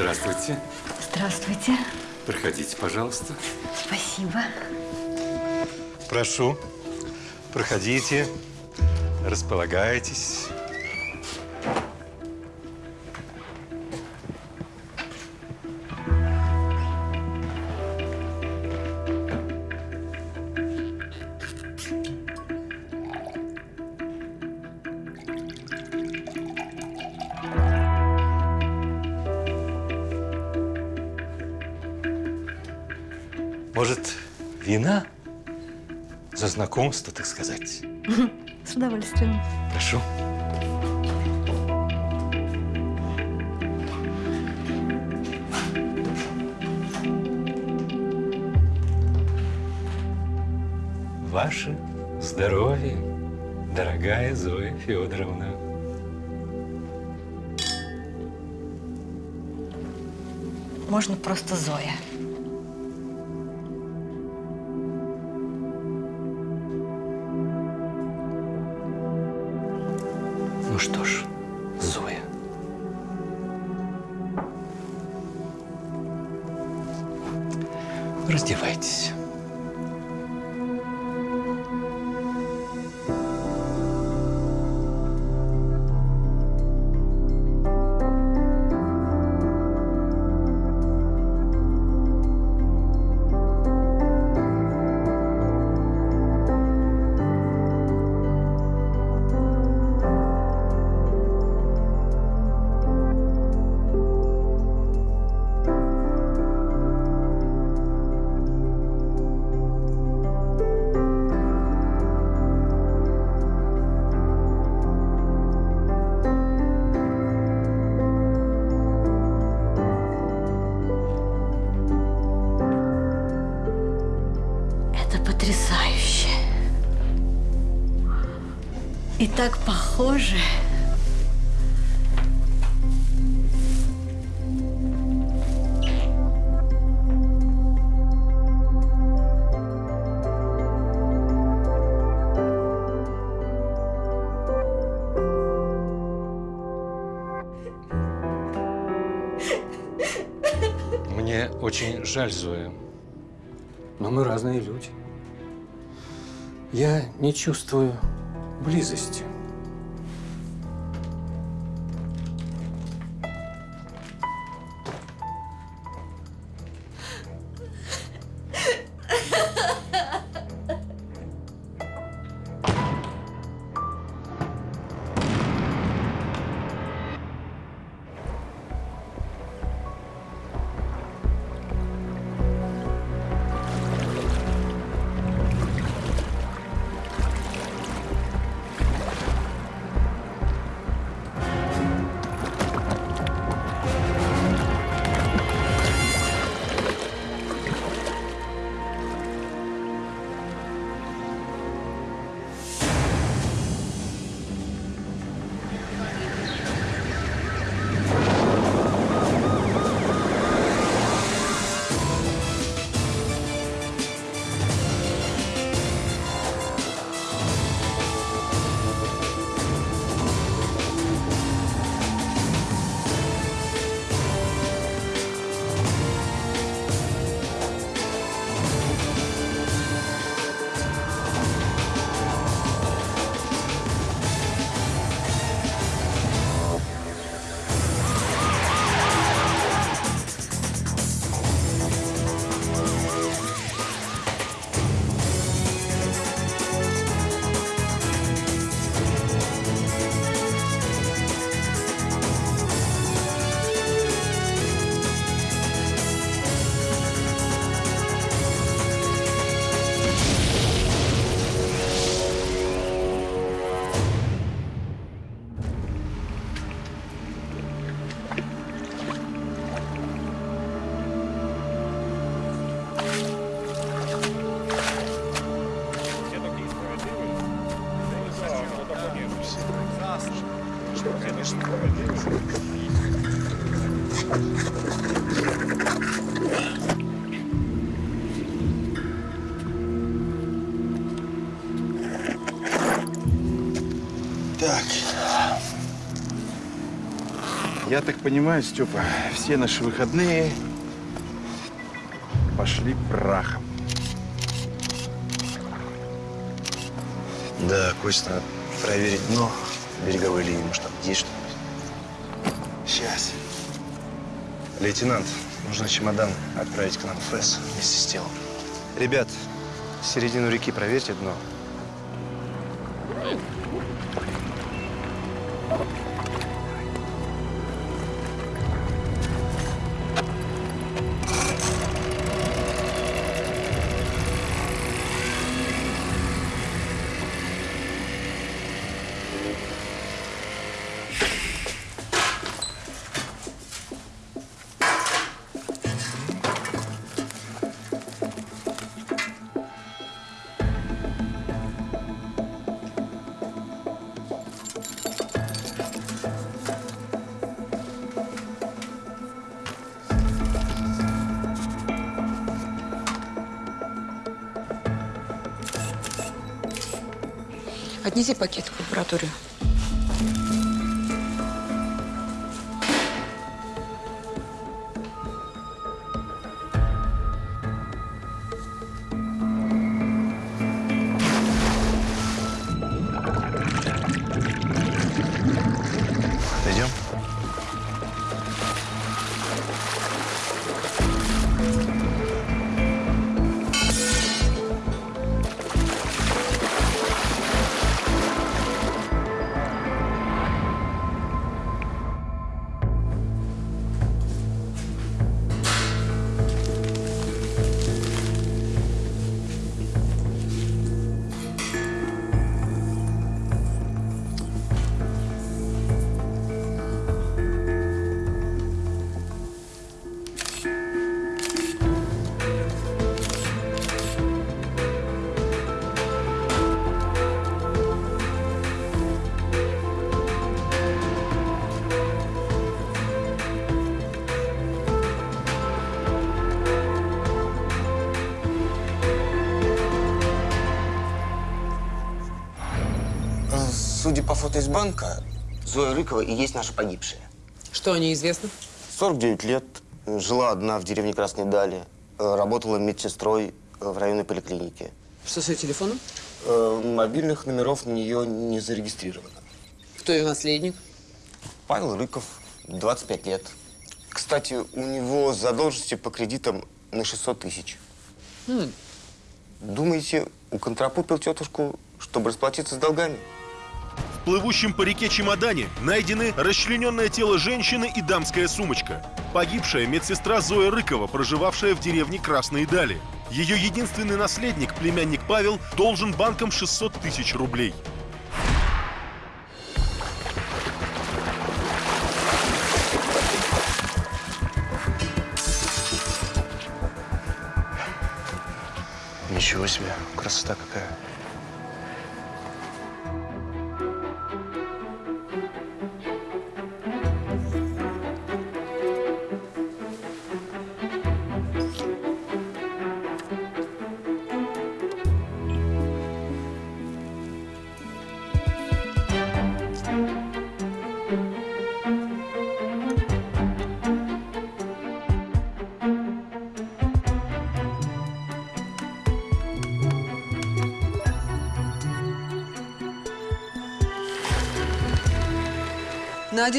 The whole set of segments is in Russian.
Здравствуйте. Здравствуйте. Проходите, пожалуйста. Спасибо. Прошу, проходите, располагайтесь. Может, вина? За знакомство, так сказать. С удовольствием. Прошу. Ваше здоровье, дорогая Зоя Федоровна. Можно просто Зоя. Так похоже. Мне очень жаль, Зоя. Но мы разные люди. Я не чувствую близости. Я так понимаю, Степа, все наши выходные пошли прахом. Да, Костя, надо проверить дно береговой линии. Может, там есть что-нибудь? Сейчас. Лейтенант, нужно чемодан отправить к нам в ФЭС вместе с телом. Ребят, середину реки проверьте дно. Отнеси пакет в лабораторию. Судя по фото из банка, Зоя Рыкова и есть наша погибшая. Что о ней известно? 49 лет, жила одна в деревне Красной Дали, э, работала медсестрой э, в районной поликлинике. Что с ее телефоном? Э, Мобильных номеров на нее не зарегистрировано. Кто ее наследник? Павел Рыков, 25 лет. Кстати, у него задолженности по кредитам на 600 тысяч. Думаете, уконтропупил тетушку, чтобы расплатиться с долгами? Плывущем по реке чемодане найдены расчлененное тело женщины и дамская сумочка. Погибшая медсестра Зоя Рыкова, проживавшая в деревне Красные Дали. Ее единственный наследник, племянник Павел, должен банкам 600 тысяч рублей. Ничего себе, красота какая.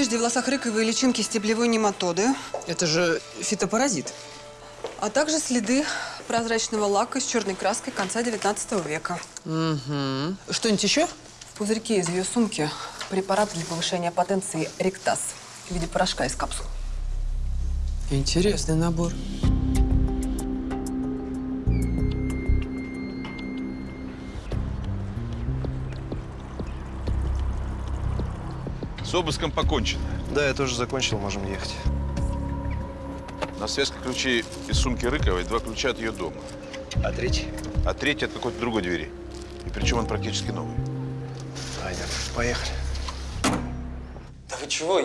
Одежде, волосах рыковой личинки стеблевой нематоды, Это же фитопаразит. а также следы прозрачного лака с черной краской конца 19 века. Угу. Что-нибудь еще? В пузырьке из ее сумки препарат для повышения потенции ректаз в виде порошка из капсул. Интересный набор. С обыском покончено. Да, я тоже закончил, можем ехать. На связке ключи из сумки Рыковой, два ключа от ее дома. А третий? А третий от какой-то другой двери. И причем он практически новый. Пойдем, поехали. Да вы чего?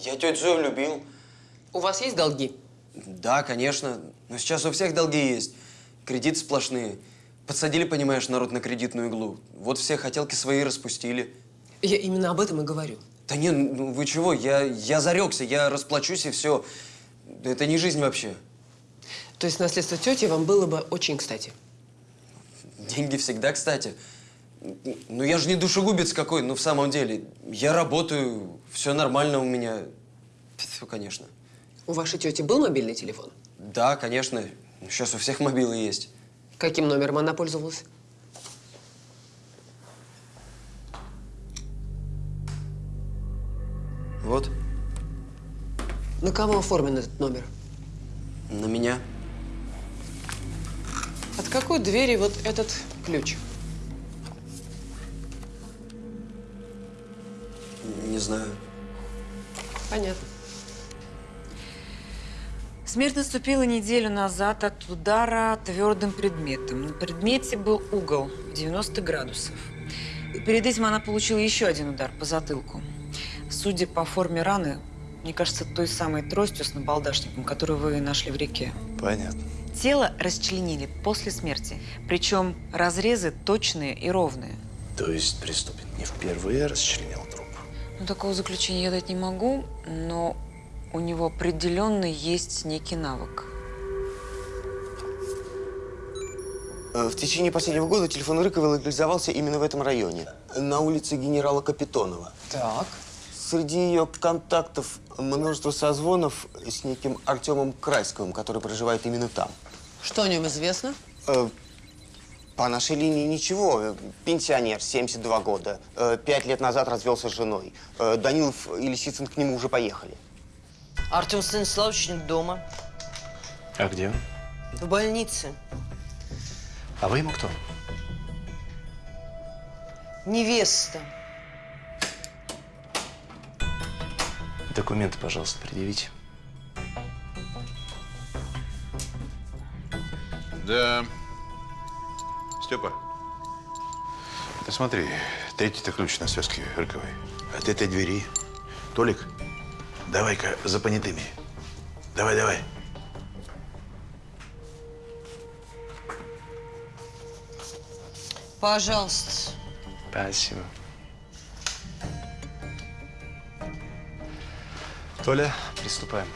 Я тетю Зою любил. У вас есть долги? Да, конечно. Но сейчас у всех долги есть. Кредиты сплошные. Подсадили, понимаешь, народ на кредитную иглу. Вот все хотелки свои распустили. Я именно об этом и говорю. Да не, ну вы чего, я, я зарекся, я расплачусь и все. Это не жизнь вообще. То есть наследство тети вам было бы очень кстати. Деньги всегда кстати. Ну я же не душегубец какой, ну в самом деле. Я работаю, все нормально у меня. Все, конечно. У вашей тети был мобильный телефон? Да, конечно. Сейчас у всех мобилы есть. Каким номером она пользовалась? Вот, На кого оформлен этот номер? на меня. От какой двери вот этот ключ? Не знаю. Понятно. Смерть наступила неделю назад от удара твердым предметом. На предмете был угол 90 градусов. И перед этим она получила еще один удар по затылку. Судя по форме раны, мне кажется, той самой тростью с набалдашником, которую вы нашли в реке. Понятно. Тело расчленили после смерти. Причем разрезы точные и ровные. То есть преступник не впервые расчленил труп? Ну, такого заключения я дать не могу, но у него определенно есть некий навык. Э, В течение последнего года телефон Рыкова легализовался именно в этом районе, на улице генерала Капитонова. Так. Среди ее контактов множество созвонов с неким Артемом Крайсковым, который проживает именно там. Что о нем известно? Э, По нашей линии ничего. Пенсионер, 72 года. Э, Пять лет назад развелся с женой. Э, Данилов и Лисицын к нему уже поехали. Артем Станиславович нет дома. А где он? В больнице. А вы ему кто? Невеста. Документы, пожалуйста, предъявите. Да. Степа. Ты смотри, третий-то ключ на связке Рыковой. От этой двери. Толик, давай-ка за понятыми. Давай, давай. Пожалуйста. Спасибо. Толя, приступаем.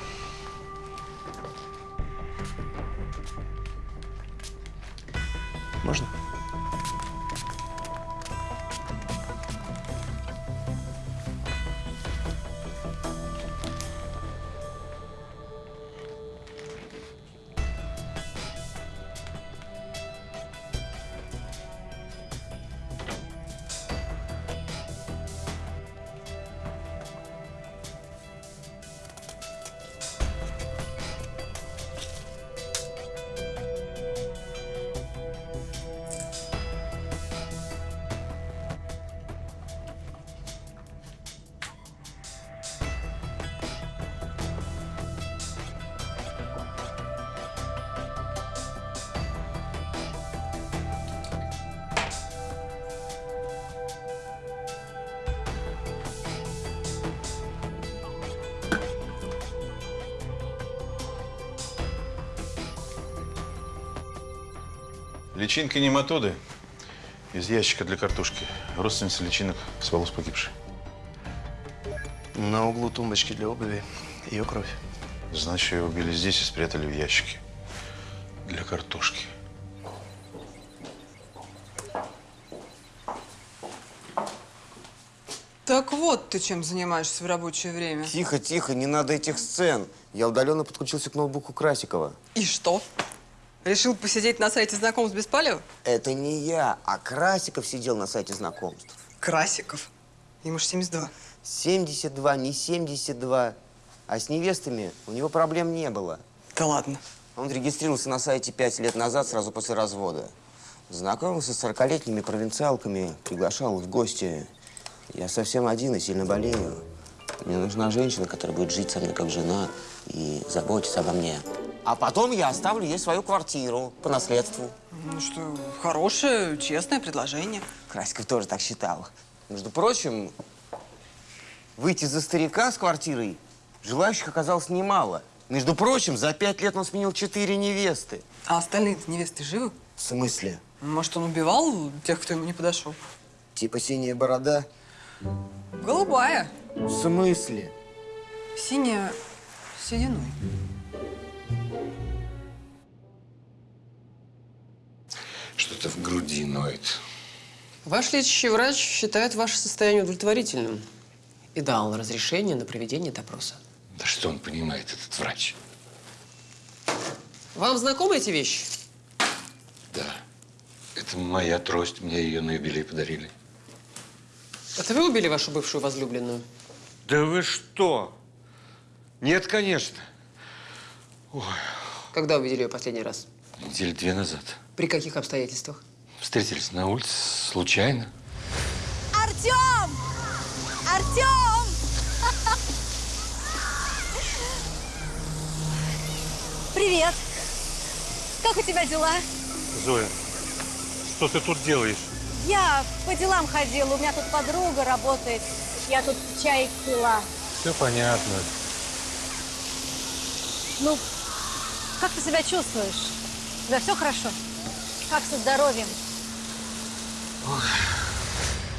Личинки нематоды из ящика для картошки. Родственница личинок с волос погибшей. На углу тумбочки для обуви ее кровь. Значит, ее убили здесь и спрятали в ящике для картошки. Так вот ты чем занимаешься в рабочее время. Тихо, тихо, не надо этих сцен. Я удаленно подключился к ноутбуку Красикова. И что? Решил посидеть на сайте знакомств без палева? Это не я, а Красиков сидел на сайте знакомств. Красиков. Ему же 72. 72, не 72. А с невестами у него проблем не было. Да ладно. Он регистрировался на сайте пять лет назад, сразу после развода. Знакомился с 40-летними провинциалками, приглашал их в гости. Я совсем один и сильно болею. Мне нужна женщина, которая будет жить со мной как жена и заботиться обо мне. А потом я оставлю ей свою квартиру по наследству. Ну что, хорошее, честное предложение. Красиков тоже так считал. Между прочим, выйти за старика с квартирой желающих оказалось немало. Между прочим, за пять лет он сменил четыре невесты. А остальные невесты живы? В смысле? Может, он убивал тех, кто ему не подошел? Типа синяя борода? Голубая. В смысле? Синяя сединой. Что-то в груди ноет. Ваш лечащий врач считает ваше состояние удовлетворительным и дал разрешение на проведение допроса. Да что он понимает, этот врач? Вам знакомы эти вещи? Да. Это моя трость, мне ее на юбилей подарили. Это вы убили вашу бывшую возлюбленную? Да вы что? Нет, конечно. Когда увидели ее последний раз? Недели две назад. При каких обстоятельствах? Встретились на улице случайно. Артем! Артем! Привет! Как у тебя дела? Зоя, что ты тут делаешь? Я по делам ходила, у меня тут подруга работает. Я тут чай пила. Все понятно. Ну, как ты себя чувствуешь? Тебя все хорошо? Как со здоровьем?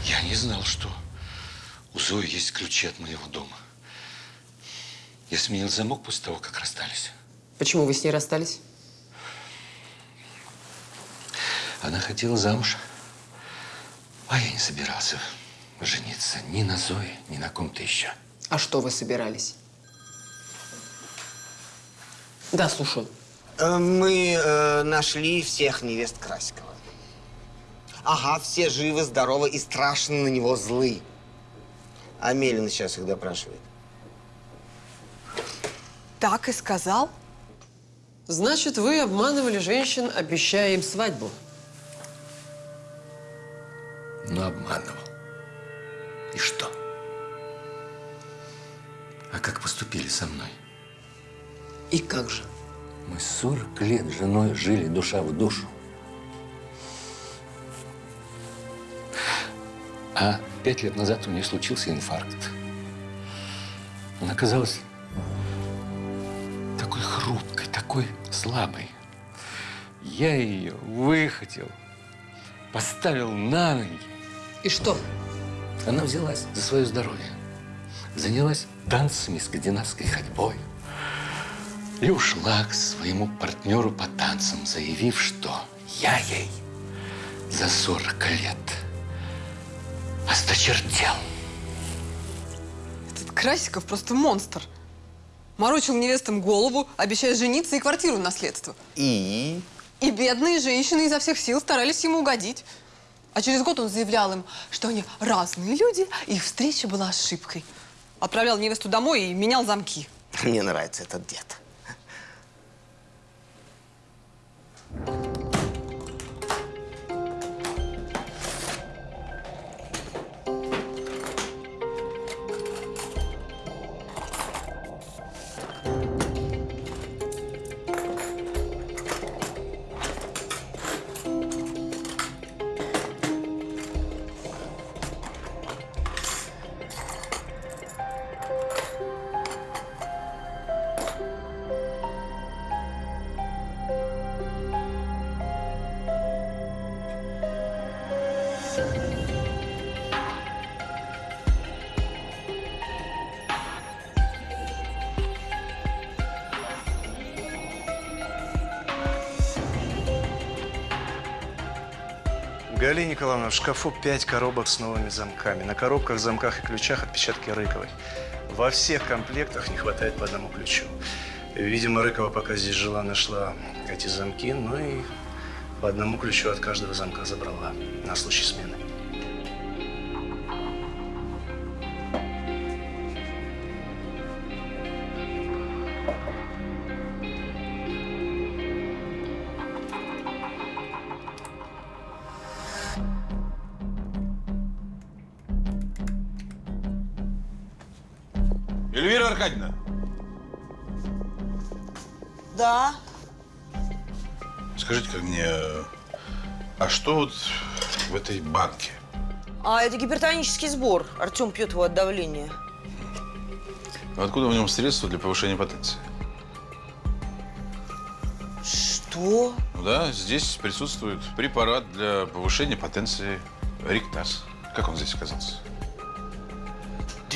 Я не знал, что у Зои есть ключи от моего дома. Я сменил замок после того, как расстались. Почему вы с ней расстались? Она хотела замуж, а я не собирался жениться ни на Зое, ни на ком-то еще. А что вы собирались? Да, слушаю. Э, Мы э, нашли всех невест Красикова. Ага, все живы, здоровы и страшно на него злы. А Мелина сейчас их допрашивает. Так и сказал? Значит, вы обманывали женщин, обещая им свадьбу. Но обманывал. И что? А как поступили со мной? И как же? Мы 40 лет с женой жили душа в душу. А пять лет назад у нее случился инфаркт. Она казалась такой хрупкой, такой слабой. Я ее выхотел, поставил на ноги. И что? Она взялась за свое здоровье. Занялась танцами, скандинавской ходьбой. И ушла к своему партнеру по танцам, заявив, что я ей за 40 лет осточертел. Этот Красиков просто монстр. Морочил невестам голову, обещая жениться и квартиру в наследство. И? И бедные женщины изо всех сил старались ему угодить. А через год он заявлял им, что они разные люди, и их встреча была ошибкой. Отправлял невесту домой и менял замки. Мне нравится этот дед. Галина Николаевна, в шкафу пять коробок с новыми замками. На коробках, замках и ключах отпечатки Рыковой. Во всех комплектах не хватает по одному ключу. Видимо, Рыкова, пока здесь жила, нашла эти замки, ну и по одному ключу от каждого замка забрала на случай смены. Этой банке? А это гипертонический сбор. Артем пьет его от давления. Откуда в нем средства для повышения потенции? Что? Ну да, здесь присутствует препарат для повышения потенции Риктас. Как он здесь оказался?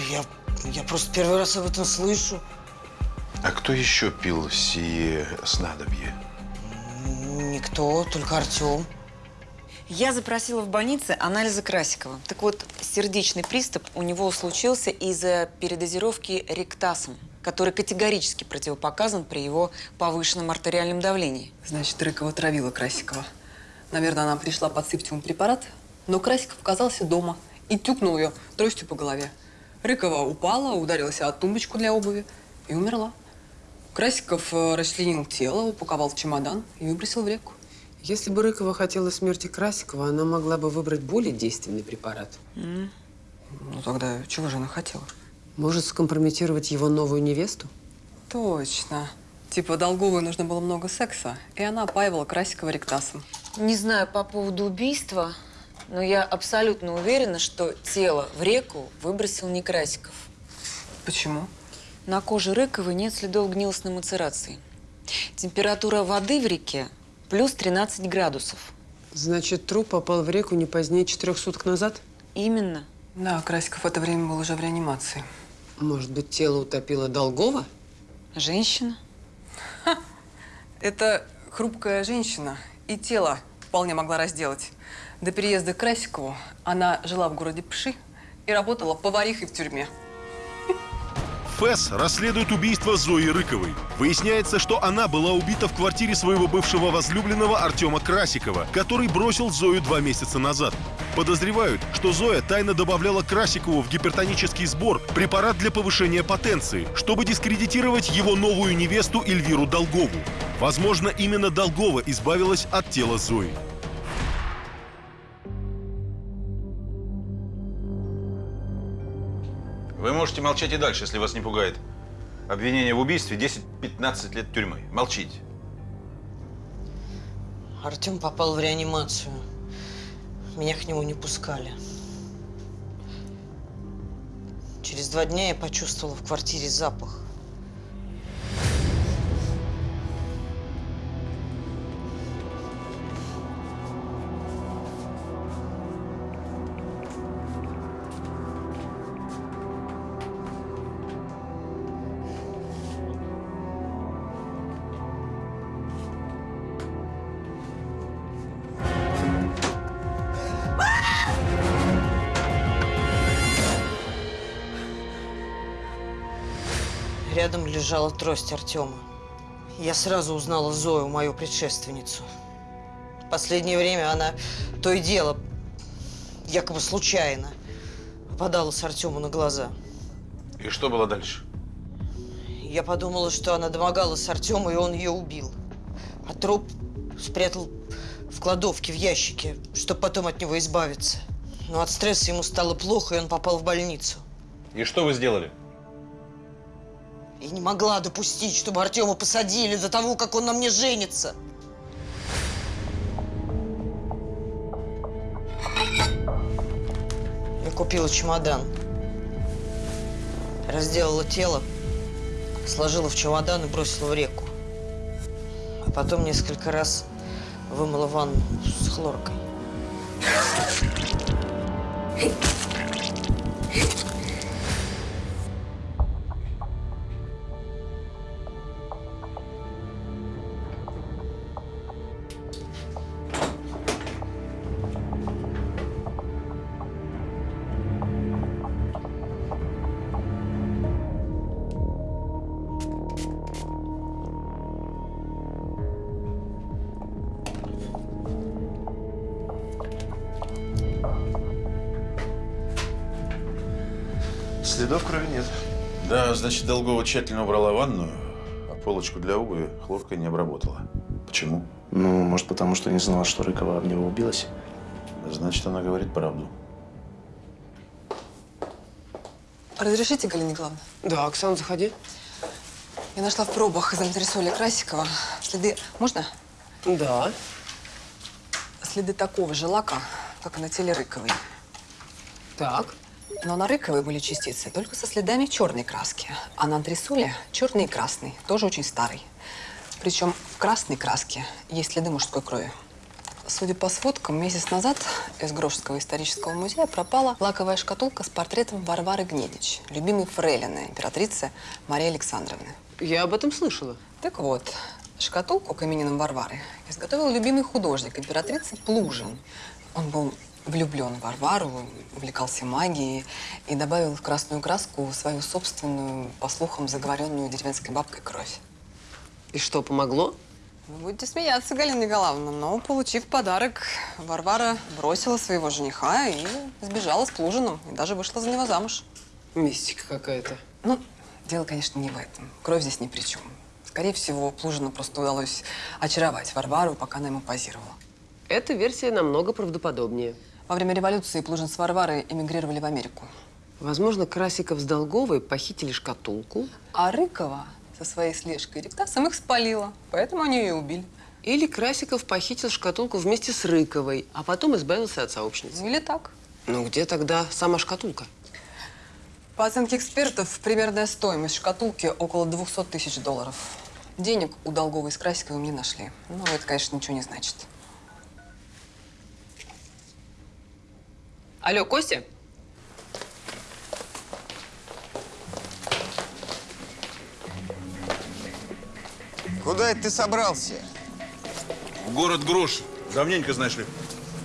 я, я просто первый раз об этом слышу. А кто еще пил сие снадобье? Никто, только Артем. Я запросила в больнице анализы Красикова. Так вот, сердечный приступ у него случился из-за передозировки ректасом, который категорически противопоказан при его повышенном артериальном давлении. Значит, Рыкова травила Красикова. Наверное, она пришла подсыпать ему препарат, но Красиков оказался дома и тюкнул ее тростью по голове. Рыкова упала, ударилась о тумбочку для обуви и умерла. Красиков э, расчленил тело, упаковал в чемодан и выбросил в реку. Если бы Рыкова хотела смерти Красикова, она могла бы выбрать более действенный препарат. Ну тогда чего же она хотела? Может, скомпрометировать его новую невесту? Точно. Типа Долговой нужно было много секса, и она опаивала Красикова ректасом. Не знаю по поводу убийства, но я абсолютно уверена, что тело в реку выбросил не Красиков. Почему? На коже Рыковой нет следов гнилостной мацерации. Температура воды в реке плюс 13 градусов. Значит, труп попал в реку не позднее четырех суток назад? Именно. Да, Красиков в это время был уже в реанимации. Может быть, тело утопило Долгова? Женщина? Это хрупкая женщина и тело вполне могла разделать. До переезда к Красикову она жила в городе Пши и работала поварихой в тюрьме. ФЭС расследует убийство Зои Рыковой. Выясняется, что она была убита в квартире своего бывшего возлюбленного Артема Красикова, который бросил Зою два месяца назад. Подозревают, что Зоя тайно добавляла Красикову в гипертонический сбор препарат для повышения потенции, чтобы дискредитировать его новую невесту Эльвиру Долгову. Возможно, именно Долгова избавилась от тела Зои. Можете молчать и дальше, если вас не пугает. Обвинение в убийстве 10-15 лет тюрьмы. Молчите. Артем попал в реанимацию. Меня к нему не пускали. Через два дня я почувствовала в квартире запах. Рядом лежала трость Артема. Я сразу узнала Зою, мою предшественницу. В последнее время она то и дело, якобы случайно, попадалась Артему на глаза. И что было дальше? Я подумала, что она домогалась Артема, и он ее убил. А труп спрятал в кладовке, в ящике, чтобы потом от него избавиться. Но от стресса ему стало плохо, и он попал в больницу. И что вы сделали? Я не могла допустить, чтобы Артема посадили до того, как он на мне женится. Я купила чемодан. Разделала тело, сложила в чемодан и бросила в реку. А потом несколько раз вымыла ванну с хлоркой. Следов крови нет. Да, значит, Долгова тщательно убрала ванную, а полочку для обуви хлоркой не обработала. Почему? Ну, может, потому что не знала, что Рыкова об него убилась. Значит, она говорит правду. Разрешите, Галина Николаевна? Да, Оксана, заходи. Я нашла в пробах из антресоля Красикова следы... Можно? Да. Следы такого же лака, как и на теле Рыковой. Так. Но на Рыковой были частицы только со следами черной краски, а на антресоле черный и красный, тоже очень старый. Причем в красной краске есть следы мужской крови. Судя по сводкам, месяц назад из Грошского исторического музея пропала лаковая шкатулка с портретом Варвары Гнедич, любимой фрейлины императрицы Марии Александровны. Я об этом слышала. Так вот, шкатулку к именинам Варвары изготовил любимый художник императрицы Плужин. Он был влюблен в Варвару, увлекался магией и добавил в красную краску свою собственную, по слухам, заговоренную деревенской бабкой кровь. И что, помогло? Вы будете смеяться, Галина Николаевна, но, получив подарок, Варвара бросила своего жениха и сбежала с Плужиным, и даже вышла за него замуж. Мистика какая-то. Ну, дело, конечно, не в этом. Кровь здесь ни при чем. Скорее всего, Плужину просто удалось очаровать Варвару, пока она ему позировала. Эта версия намного правдоподобнее. Во время революции Плужин с Варварой эмигрировали в Америку. Возможно, Красиков с Долговой похитили шкатулку. А Рыкова со своей слежкой Ректасом их спалила, поэтому они ее убили. Или Красиков похитил шкатулку вместе с Рыковой, а потом избавился от сообщницы. Или так. Ну где тогда сама шкатулка? По оценке экспертов, примерная стоимость шкатулки около 200 тысяч долларов. Денег у Долговой с Красиковым не нашли. Но это, конечно, ничего не значит. Алло, Костя? Куда это ты собрался? В город Грош. Давненько, знаешь ли,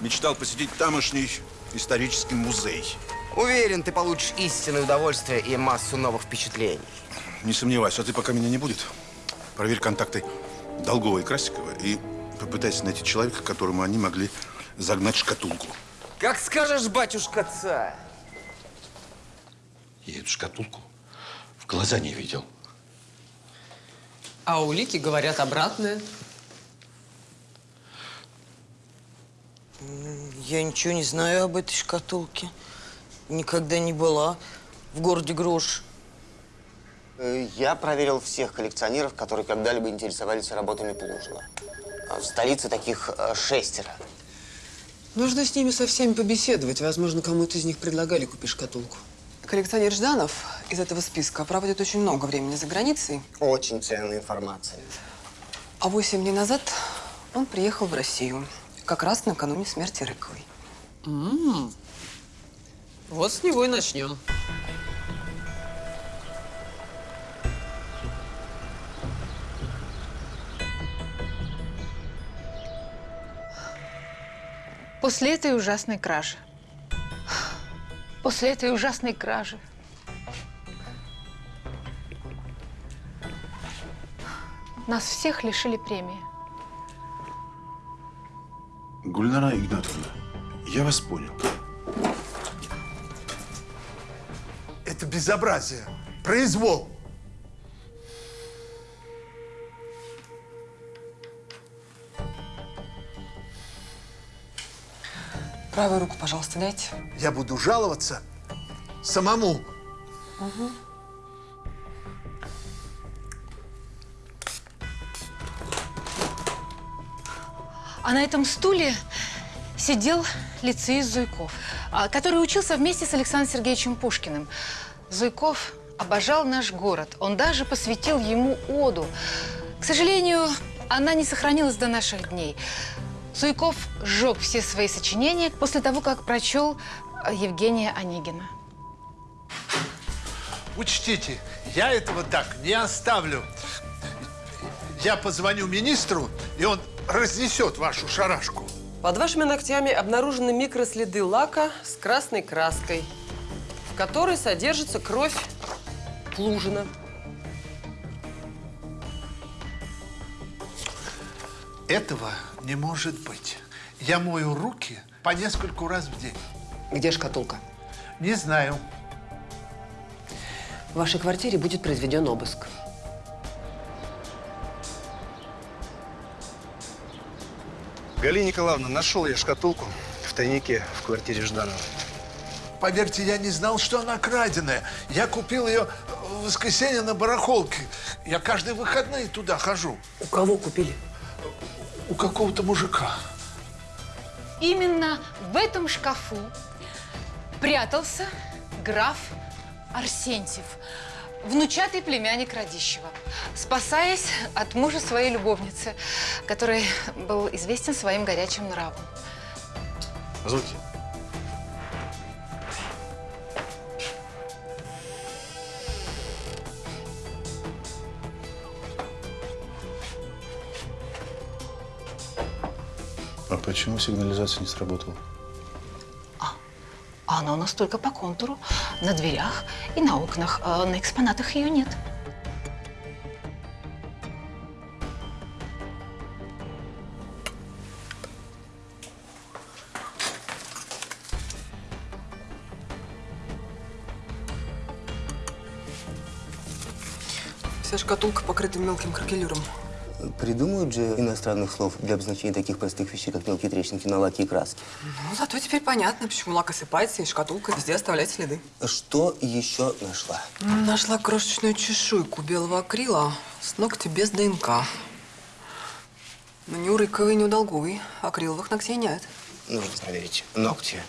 мечтал посетить тамошний исторический музей. Уверен, ты получишь истинное удовольствие и массу новых впечатлений. Не сомневайся, а ты пока меня не будет. Проверь контакты Долгова и Красикова и попытайся найти человека, которому они могли загнать шкатулку. Как скажешь, батюшка царь. Я эту шкатулку в глаза не видел. А улики говорят обратное. Я ничего не знаю об этой шкатулке. Никогда не была в городе Грош. Э, Я проверил всех коллекционеров, которые когда-либо интересовались работами Плужина. В столице таких э, шестеро. Нужно с ними со всеми побеседовать. Возможно, кому-то из них предлагали купить шкатулку. Коллекционер Жданов из этого списка проводит очень много времени за границей. Очень ценная информация. А восемь дней назад он приехал в Россию. Как раз накануне смерти Рыковой. М. Вот с него и начнем. После этой ужасной кражи. После этой ужасной кражи. Нас всех лишили премии. Гульнара Игнатовна, я вас понял. Это безобразие, произвол. Правую руку, пожалуйста, дайте. Я буду жаловаться самому. Угу. А на этом стуле сидел лицеист Зуйков, а, который учился вместе с Александром Сергеевичем Пушкиным. Зуйков обожал наш город. Он даже посвятил ему оду. К сожалению, она не сохранилась до наших дней. Зуйков сжег все свои сочинения после того, как прочел а, Евгения Онегина. Учтите, я этого так не оставлю. Я позвоню министру, и он разнесет вашу шарашку. Под вашими ногтями обнаружены микроследы лака с красной краской, в которой содержится кровь Плужина. Этого не может быть. Я мою руки по нескольку раз в день. Где шкатулка? Не знаю. В вашей квартире будет произведен обыск. Галина Николаевна, нашел я шкатулку в тайнике в квартире Жданова. Поверьте, я не знал, что она краденая. Я купил ее в воскресенье на барахолке. Я каждые выходные туда хожу. У кого купили? У какого-то мужика. Именно в этом шкафу прятался граф Арсентьев. внучатый племянник Радищева, спасаясь от мужа своей любовницы, который был известен своим горячим нравом. Позвольте. А почему сигнализация не сработала? А она у нас только по контуру, на дверях и на окнах. а на экспонатах ее нет. Вся шкатулка покрыта мелким кракелюром. Придумают же иностранных слов для обозначения таких простых вещей, как мелкие трещинки на лаке и краске. Ну, зато теперь понятно, почему лак осыпается и шкатулка везде оставляет следы. Что еще нашла? Нашла крошечную чешуйку белого акрила с ногтя без ДНК. Но ни у Рыковой, ни у Долговой акриловых ногтей нет. Нужно проверить ногти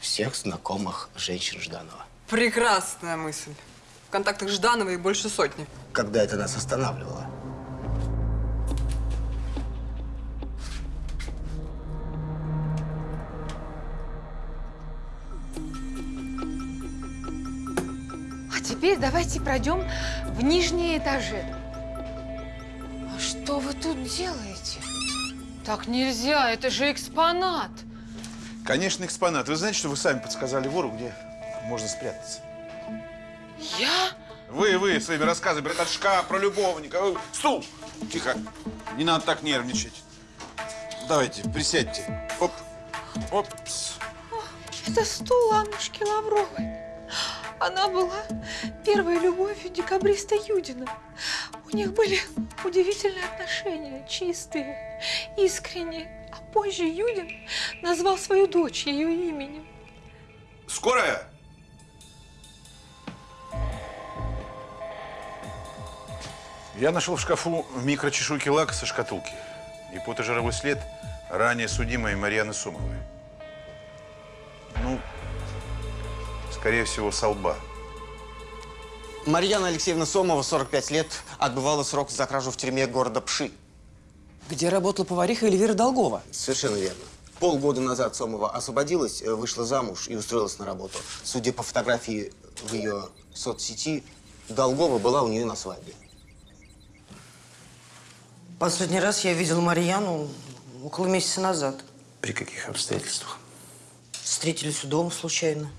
всех знакомых женщин Жданова. Прекрасная мысль. В контактах Ждановой больше сотни. Когда это нас останавливало? Теперь давайте пройдем в нижние этажи. А что вы тут делаете? Так нельзя, это же экспонат. Конечно, экспонат. Вы знаете, что вы сами подсказали вору, где можно спрятаться? Я? Вы, вы, своими рассказами про шкаф, про любовника. Стул! Тихо. Не надо так нервничать. Давайте, присядьте. Оп. Оп. Это стул Аннушки Лавровой. Она была первой любовью декабриста Юдина. У них были удивительные отношения, чистые, искренние. А позже Юдин назвал свою дочь ее именем. Скорая! Я нашел в шкафу микрочешуйки лака со шкатулки и потожировой след ранее судимой Марьяны Сомовой. Ну, скорее всего, со лба. Марьяна Алексеевна Сомова, 45 лет, отбывала срок за кражу в тюрьме города Пши. Где работала повариха Эльвира Долгова? Совершенно верно. Полгода назад Сомова освободилась, э, вышла замуж и устроилась на работу. Судя по фотографии в ее соцсети, Долгова была у нее на свадьбе. Последний раз я видел Марьяну около месяца назад. При каких обстоятельствах? Встретились у дома случайно.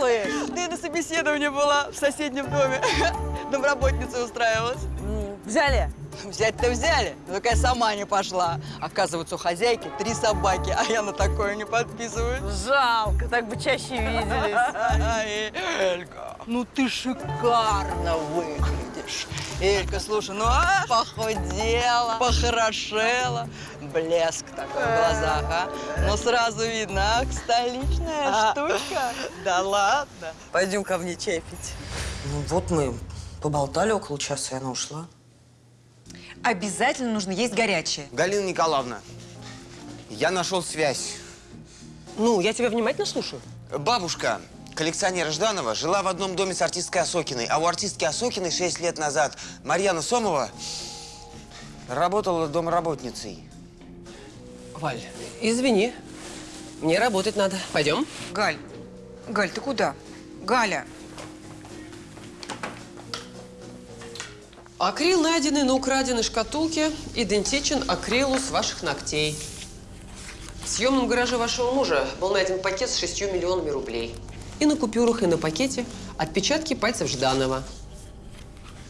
Делаешь? Ты на собеседовании была в соседнем доме. Домработница устраивалась. Взяли? Взять-то взяли, но такая сама не пошла. Оказывается, у хозяйки три собаки, а я на такое не подписываюсь. Жалко, так бы чаще виделись. Элька, ну ты шикарно выглядишь. Элька, слушай, ну а, похудела, похорошела, блеск такой в глазах, а? Ну сразу видно, ах, столичная А. штучка. Да ладно. Пойдем ко мне чай пить. Ну вот мы поболтали около часа, и она ушла. Обязательно нужно есть горячее. Галина Николаевна, я нашел связь. Ну, я тебя внимательно слушаю. Бабушка коллекционера Жданова жила в одном доме с артисткой Осокиной, а у артистки Осокиной 6 лет назад Марьяна Сомова работала домработницей. Валь, извини. Мне работать надо. Пойдем? Галь, Галь, ты куда? Галя, Акрил, найденный на украденной шкатулке, идентичен акрилу с ваших ногтей. В съемном гараже вашего мужа был найден пакет с шестью миллионами рублей. И на купюрах, и на пакете отпечатки пальцев Жданова.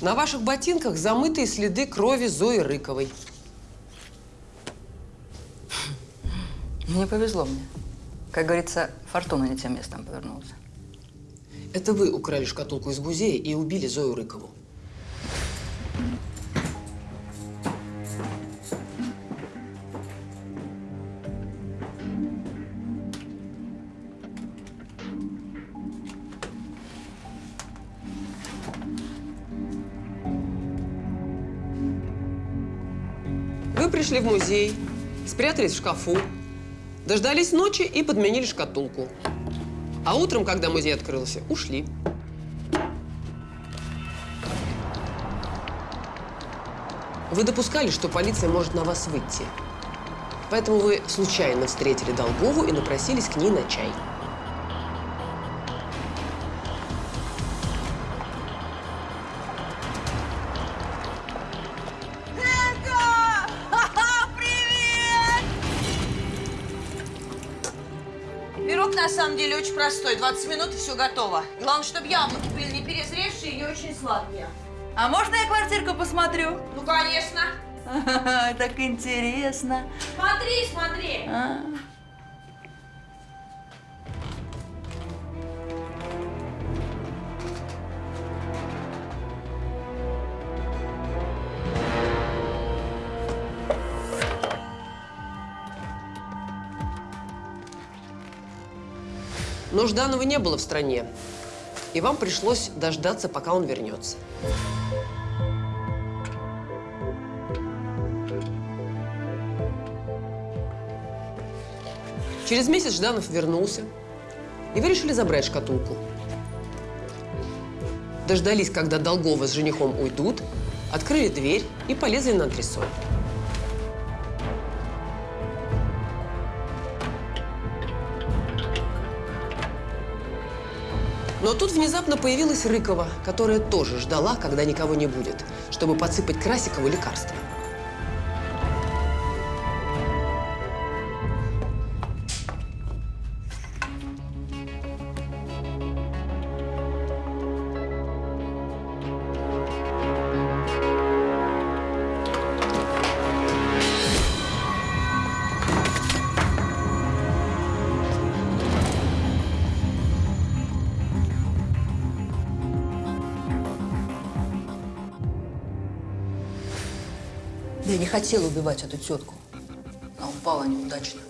На ваших ботинках замытые следы крови Зои Рыковой. Мне повезло мне. Как говорится, фортуна не тем местом повернулась. Это вы украли шкатулку из музея и убили Зою Рыкову. Вы пришли в музей, спрятались в шкафу, дождались ночи и подменили шкатулку. А утром, когда музей открылся, ушли. Вы допускали, что полиция может на вас выйти. Поэтому вы случайно встретили Долгову и напросились к ней на чай. Простой. 20 минут и все готово. Главное, чтобы яблоки были не перезревшие и не очень сладкие. А можно я квартирку посмотрю? Ну, конечно. Так интересно. Смотри, смотри. А. Но Жданова не было в стране, и вам пришлось дождаться, пока он вернется. Через месяц Жданов вернулся, и вы решили забрать шкатулку. Дождались, когда Долгова с женихом уйдут, открыли дверь и полезли на антресоль. Но тут внезапно появилась Рыкова, которая тоже ждала, когда никого не будет, чтобы подсыпать Красикову лекарство. Хотела убивать эту тетку. Она упала неудачно.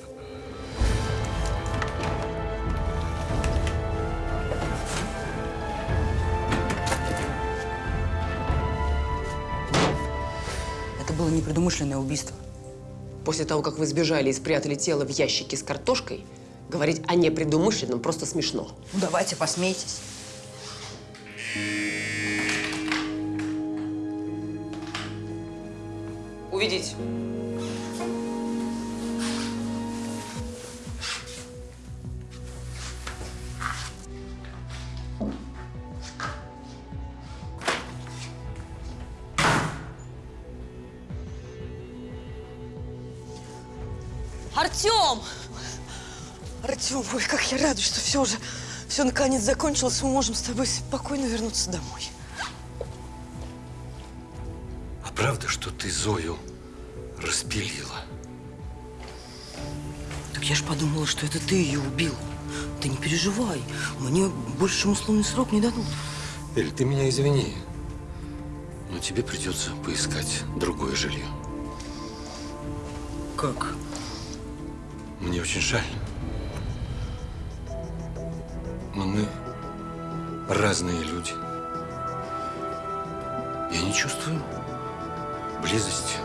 Это было непредумышленное убийство. После того, как вы сбежали и спрятали тело в ящике с картошкой, говорить о непредумышленном просто смешно. Ну, давайте, посмейтесь. Уведите. Артем! Артем, ой, как я рада, что все уже, все наконец закончилось, мы можем с тобой спокойно вернуться домой. А правда, что ты Зою распилила? Так я ж подумала, что это ты ее убил. Ты не переживай, мне больше чем условный срок не дадут. Эль, ты меня извини, но тебе придется поискать другое жилье. Как? Мне очень жаль. Но мы разные люди. Я не чувствую близости